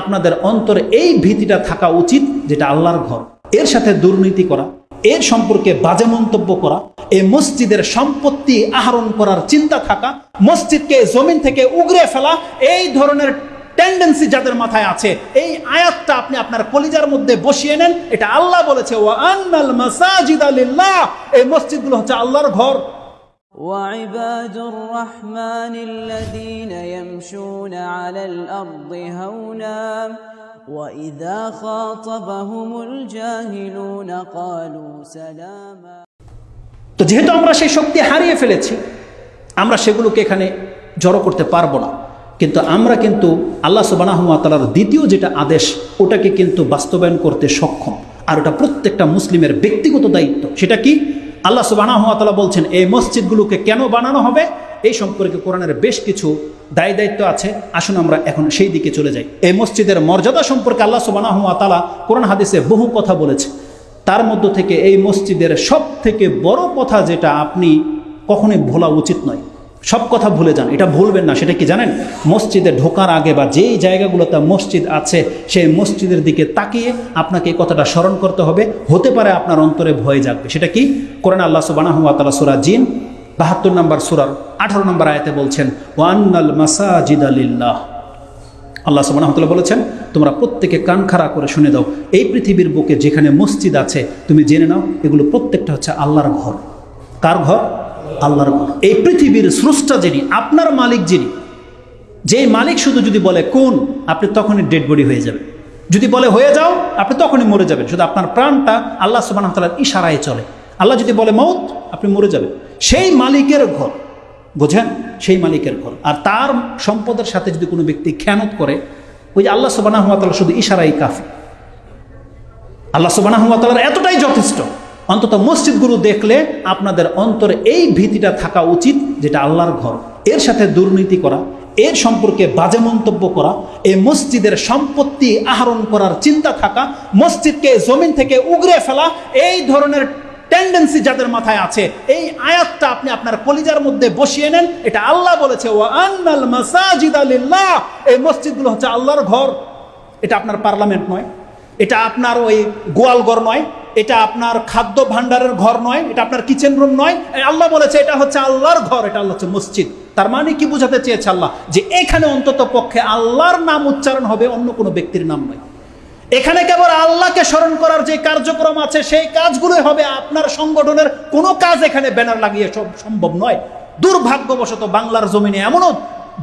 আপনাদের অন্তরে এই ভীতিটা থাকা উচিত যেটা আল্লাহর ঘর। এর সাথে দুর্নীতি করা, এর সম্পর্কে বাজে মন্তব্য করা এই মসজিদের সম্পত্তি আহরণ করার চিন্তা থাকা, মসজিদকে জমিন থেকে উগরে ফেলা, এই ধরনের টেন্ডেন্সি যাদের মাথায় আছে, এই আয়াতটা আপনি আপনার কলিজার মধ্যে বসিয়ে নেন, এটা আল্লাহ বলেছে ও আন্নাল মাসাজিদ আলিল্লাহ এই মসজিদগুলো হচ্ছে আল্লাহর ঘর। وعباد الرحمن الذين يمشون على الأرض هونا وإذا خاطبهم الجاهلون قالوا سلاما তো যেহেতু আমরা সেই শক্তি হারিয়ে ফেলেছি আমরা সেগুলোকে এখানে জড়ো করতে পারবো না কিন্তু আমরা কিন্তু আল্লাহ সুবানাহমাতালার দ্বিতীয় যেটা আদেশ ওটাকে কিন্তু বাস্তবায়ন করতে সক্ষম আর ওটা প্রত্যেকটা মুসলিমের ব্যক্তিগত দায়িত্ব সেটা কি আল্লাহ সুবাহতালা বলছেন, এই মসজিদগুলোকে কেন বানানো হবে? এই সম্পর্কে কোরআনের বেশ কিছু দায় দায়িত্ব আছে। আসুন আমরা এখন সেই দিকে চলে যাই। এই মসজিদের মর্যাদা সম্পর্কে আল্লাহ সুবানাহমাতালা কোরআন হাদিসে বহু কথা বলেছে। তার মধ্য থেকে এই মসজিদের সব থেকে বড় কথা যেটা আপনি কখনোই ভোলা উচিত নয়। সব কথা ভুলে যান, এটা ভুলবেন না, সেটা কি জানেন? মসজিদে ঢোকার আগে বা যেই জায়গাগুলোতে মসজিদ আছে, সেই মসজিদের দিকে তাকিয়ে আপনাকে এই কথাটা স্মরণ করতে হবে, হতে পারে আপনার অন্তরে ভয় জাগবে। সেটা কি? কোরআন আল্লাহ সুবানাহ তালা সুরা জিন, বাহাত্তর নম্বর সুরার আঠারো নম্বর আয়াতে বলছেন, ওয়ান্নাল মাসাজিদ আলিল্লাহ আল্লাহ সুবাহতাল্লাহ বলেছেন, তোমরা প্রত্যেকে কান খাড়া করে শুনে দাও, এই পৃথিবীর বুকে যেখানে মসজিদ আছে, তুমি জেনে নাও, এগুলো প্রত্যেকটা হচ্ছে আল্লাহর ঘর। কার ঘর? আল্লাহর এই পৃথিবীর স্রষ্টা যিনি, আপনার মালিক যিনি, যেই মালিক শুধু যদি বলে, কোন? আপনি তখনই ডেড বডি হয়ে যাবেন। যদি বলে, হয়ে যাও, আপনি তখনই মরে যাবেন। শুধু আপনার প্রাণটা আল্লাহ সুবাহতাল্লাহর ইশারায় চলে। আল্লাহ যদি বলে, মৌত, আপনি মরে যাবেন। সেই মালিকের ঘর, বোঝেন? সেই মালিকের ঘর। আর তার সম্পদের সাথে যদি কোনো ব্যক্তি খেয়ানত করে, ওই যে আল্লাহ সুবানাহতালা শুধু ইশারাই কাফি আল্লাহ সুবানাহতালার এতটাই যথেষ্ট। অন্তত মসজিদগুলো দেখলে আপনাদের অন্তরে এই ভীতিটা থাকা উচিত যেটা আল্লাহর ঘর। এর সাথে দুর্নীতি করা, এর সম্পর্কে বাজে মন্তব্য করা, এই মসজিদের সম্পত্তি আহরণ করার চিন্তা থাকা, মসজিদকে জমিন থেকে উগরে ফেলা, এই ধরনের টেন্ডেন্সি যাদের মাথায় আছে, এই আয়াতটা আপনি আপনার কলিজার মধ্যে বসিয়ে নেন, এটা আল্লাহ বলেছে ও আন্নাল মাসাজিদ আলিল্লাহ এই মসজিদগুলো হচ্ছে আল্লাহর ঘর। এটা আপনার পার্লামেন্ট নয়, এটা আপনার ওই গোয়ালঘর নয় এটা আপনার খাদ্য ভাণ্ডারের ঘর নয়, এটা আপনার কিচেন রুম নয়। আল্লাহ বলেছে এটা হচ্ছে আল্লাহর ঘর, এটা আল্লাহ হচ্ছে মসজিদ। তার মানে কি বোঝাতে চেয়েছে আল্লাহ? যে এখানে অন্তত পক্ষে আল্লাহর নাম উচ্চারণ হবে, অন্য কোনো ব্যক্তির নাম নয়। এখানে কেবল আল্লাহকে স্মরণ করার যে কার্যক্রম আছে, সেই কাজগুলোই হবে আপনার সংগঠনের কোনো কাজ এখানে ব্যানার লাগিয়ে সব সম্ভব নয়। দুর্ভাগ্যবশত বাংলার জমিনে এমনও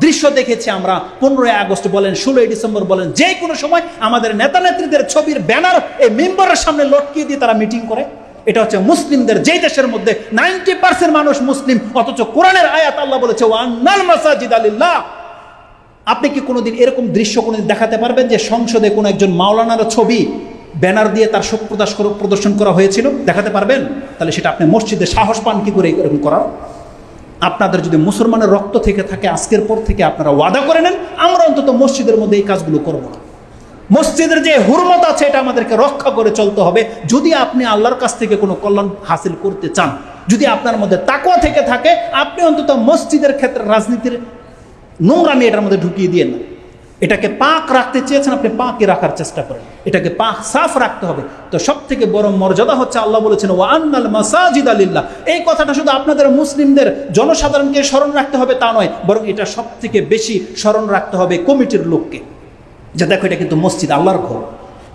দৃশ্য দেখেছি আমরা পনেরোই আগস্ট বলেন, ষোলোই ডিসেম্বর বলেন, যে কোনো সময় আমাদের নেতা নেত্রীদের ছবির ব্যানার এই মেম্বারের সামনে লটকিয়ে দিয়ে তারা মিটিং করে। এটা হচ্ছে মুসলিমদের যে দেশের মধ্যে নাইনটি পার্সেন্ট মানুষ মুসলিম, অথচ কোরআনের আয়াত আল্লাহ বলেছে আপনি কি কোনোদিন এরকম দৃশ্য কোনোদিন দেখাতে পারবেন যে সংসদে কোনো একজন মাওলানার ছবি ব্যানার দিয়ে তার শোক প্রদর্শন করা হয়েছিল? দেখাতে পারবেন? তাহলে সেটা আপনি মসজিদে সাহস পান কি করে এরকম করার? আপনাদের যদি মুসলমানের রক্ত থেকে থাকে, আজকের পর থেকে আপনারা ওয়াদা করে নেন, আমরা অন্তত মসজিদের মধ্যে এই কাজগুলো করব না। মসজিদের যে হুরমত আছে, এটা আমাদেরকে রক্ষা করে চলতে হবে। যদি আপনি আল্লাহর কাছ থেকে কোনো কল্যাণ হাসিল করতে চান, যদি আপনার মধ্যে তাকুয়া থেকে থাকে, আপনি অন্তত মসজিদের ক্ষেত্রে রাজনীতির নোংরামি এটার মধ্যে ঢুকিয়ে দিয়ে না এটাকে পাক রাখতে চেয়েছেন, আপনি পাকই রাখার চেষ্টা করেন। এটাকে পাক সাফ রাখতে হবে। তো সব থেকে বড় মর্যাদা হচ্ছে আল্লাহ বলেছেন ও আন্নাল মাসাজিদ আলিল্লাহ। এই কথাটা শুধু আপনাদের মুসলিমদের জনসাধারণকে স্মরণ রাখতে হবে তা নয়, বরং এটা সব থেকে বেশি স্মরণ রাখতে হবে কমিটির লোককে। যে দেখো, এটা কিন্তু মসজিদ, আল্লাহর ঘর।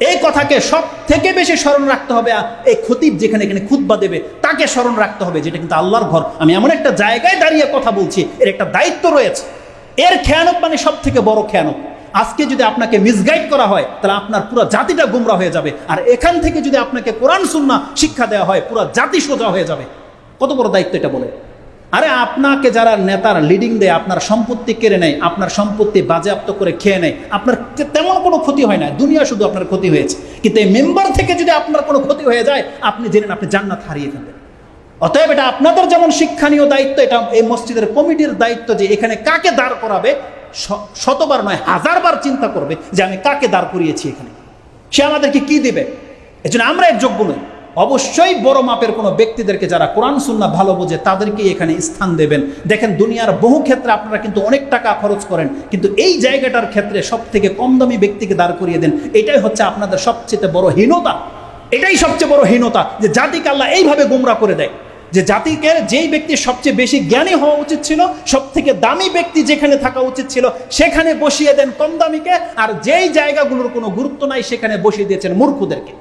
এই কথাকে সব থেকে বেশি স্মরণ রাখতে হবে এই খতিব যেখানে এখানে খুতবা দেবে, তাকে স্মরণ রাখতে হবে, যেটা কিন্তু আল্লাহর ঘর। আমি এমন একটা জায়গায় দাঁড়িয়ে কথা বলছি, এর একটা দায়িত্ব রয়েছে। এর খেয়ানত মানে সব থেকে বড় খেয়ানত। আজকে যদি আপনাকে মিসগাইড করা হয়, তাহলে আপনার পুরো জাতিটা গুমরা হয়ে যাবে। আর এখান থেকে যদি আপনাকে কোরআন সুন্না শিক্ষা দেওয়া হয়, পুরো জাতি সোজা হয়ে যাবে। কত বড় দায়িত্ব এটা বলে? আরে আপনাকে যারা নেতার লিডিং দেয়, আপনার সম্পত্তি কেড়ে নেয়, আপনার সম্পত্তি বাজেয়াপ্ত করে খেয়ে নেয়, আপনার তেমন কোনো ক্ষতি হয় না। দুনিয়া শুধু আপনার ক্ষতি হয়েছে। কিন্তু এই মেম্বার থেকে যদি আপনার কোনো ক্ষতি হয়ে যায়, আপনি জেনেন আপনি জান্নাত হারিয়ে ফেলবেন। অতএব এটা আপনাদের যেমন শিক্ষণীয় দায়িত্ব, এটা এই মসজিদের কমিটির দায়িত্ব যে এখানে কাকে দাঁড় করাবে শতবার নয়, হাজারবার চিন্তা করবে যে আমি কাকে দাঁড় করিয়েছি এখানে। সে আমাদেরকে কি দেবে? এজন্য আমরা এক যোগ্য নই। অবশ্যই বড় মাপের কোনো ব্যক্তিদেরকে যারা কোরআন সুন্না ভালো বোঝে, তাদেরকেই এখানে স্থান দেবেন। দেখেন, দুনিয়ার বহু ক্ষেত্রে আপনারা কিন্তু অনেক টাকা খরচ করেন, কিন্তু এই জায়গাটার ক্ষেত্রে সব থেকে কম দামি ব্যক্তিকে দাঁড় করিয়ে দেন, এটাই হচ্ছে আপনাদের সবচেয়ে বড় হীনতা। এটাই সবচেয়ে বড় হীনতা যে জাতিকে আল্লাহ এইভাবে গোমরা করে দেয়। যে জাতিকে যেই ব্যক্তি সবচেয়ে বেশি জ্ঞানী হওয়া উচিত ছিল সব থেকে দামি ব্যক্তি যেখানে থাকা উচিত ছিল, সেখানে বসিয়ে দেন কম দামিকে, আর যেই জায়গাগুলোর কোনো গুরুত্ব নাই, সেখানে বসিয়ে দিয়েছেন মূর্খদেরকে।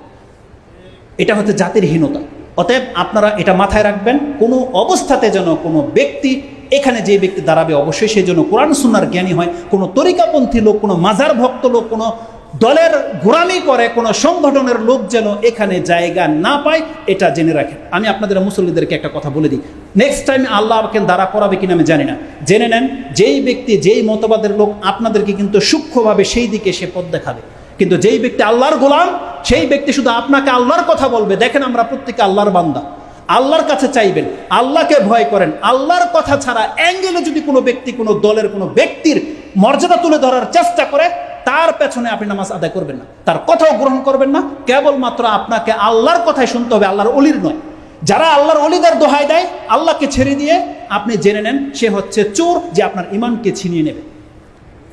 এটা হচ্ছে জাতির হীনতা। অতএব আপনারা এটা মাথায় রাখবেন, কোনো অবস্থাতে যেন কোনো ব্যক্তি এখানে যে ব্যক্তি দাঁড়াবে, অবশ্যই সেই জন্য কোরআন সুন্নার জ্ঞানী হয়, কোনো তরিকাপন্থী লোক, কোনো মাজার ভক্ত লোক, কোনো দলের গোড়ামি করে কোনো সংগঠনের লোক যেন এখানে জায়গা না পায়, এটা জেনে রাখেন। আমি আপনাদের মুসল্লিদেরকে একটা কথা বলে দিই। নেক্সট টাইম আল্লাহ আমাকে দাঁড়া করাবে কিনা আমি জানি না। জেনে নেন, যেই ব্যক্তি, যেই মতবাদের লোক আপনাদেরকে কিন্তু সূক্ষ্মভাবে সেই দিকে সে পথ দেখাবে। কিন্তু যেই ব্যক্তি আল্লাহর গোলাম, সেই ব্যক্তি শুধু আপনাকে আল্লাহর কথা বলবে। দেখেন আমরা প্রত্যেকে আল্লাহর বান্দা। আল্লাহর কাছে চাইবেন, আল্লাহকে ভয় করেন। আল্লাহর কথা ছাড়া অ্যাঙ্গেলে যদি কোনো ব্যক্তি, কোনো দলের কোনো ব্যক্তির মর্যাদা তুলে ধরার চেষ্টা করে তার পেছনে আপনি নামাজ আদায় করবেন না, তার কথাও গ্রহণ করবেন না, কেবলমাত্র আপনাকে আল্লাহর কথাই শুনতে হবে, আল্লাহর অলির নয়। যারা আল্লাহর অলিদের দোহাই দেয়, আল্লাহকে ছেড়ে দিয়ে আপনি জেনে নেন, সে হচ্ছে চোর যে আপনার ইমানকে ছিনিয়ে নেবে।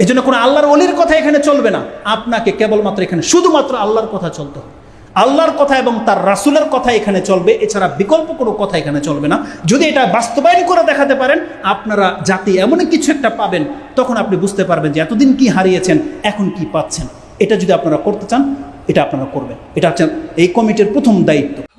এই জন্য কোনো আল্লাহর অলির কথা এখানে চলবে না, আপনাকে কেবলমাত্র এখানে শুধুমাত্র আল্লাহর কথা চলতে হবে। আল্লাহর কথা এবং তার রাসুলের কথা এখানে চলবে। এছাড়া বিকল্প কোনো কথা এখানে চলবে না। যদি এটা বাস্তবায়ন করে দেখাতে পারেন, আপনারা জাতি এমন কিছু একটা পাবেন, তখন আপনি বুঝতে পারবেন যে এতদিন কি হারিয়েছেন, এখন কি পাচ্ছেন। এটা যদি আপনারা করতে চান, এটা আপনারা করবেন। এটা হচ্ছে এই কমিটির প্রথম দায়িত্ব।